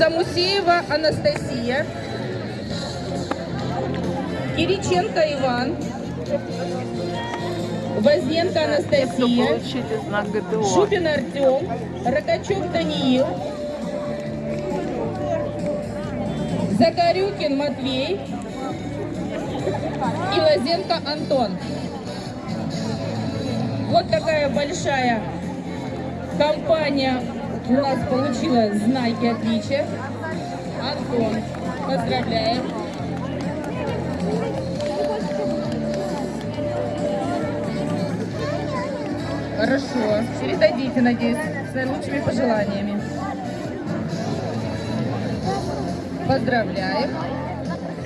Самусеева Анастасия. Кириченко Иван. Возненко Анастасия. Шубин Артем. Рокачев Даниил. Закарюкин Матвей. И Лазенко Антон. Вот такая большая компания у нас получила знаки отличия. Антон, поздравляем. Хорошо. Передадите, надеюсь, с наилучшими пожеланиями. Поздравляем.